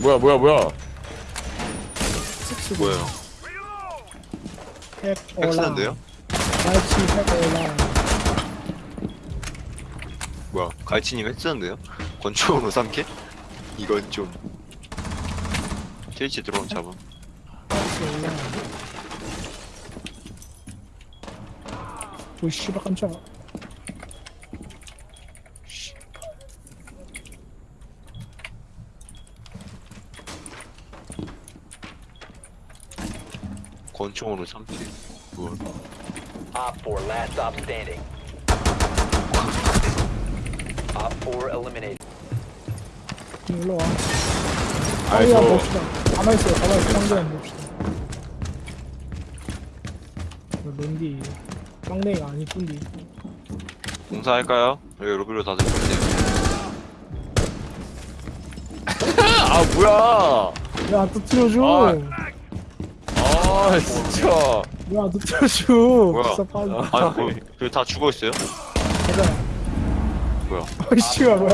뭐야 뭐야 뭐야 뭐예요? 핵 올라 엑스는데요? 날치 핵 올라 뭐야? 갈치님 핵쓰는데요? 권총으로 삼게? 이건 좀 트위치 들어온 잡음 날치 올라 오 씨발 깜짝아 권총으로 삼게 뭘 Op 4, last stop standing. Op 4 eliminated. 일로 와. 아이 아이야 저 봅시다. 가만있어요 가만있어. 상대한 봅시다. 저 랜디 깡냉이가 아니뿐디 공사할까요? 여기 로비로 다들 보세요. 아 뭐야! 야또 틀어줘. 아. 아 진짜 야너 틀어줘 뭐야? 비싸 빨리 아니 뭐, 저기 다 죽어 있어요? 가자 뭐야? 아이씨가 뭐야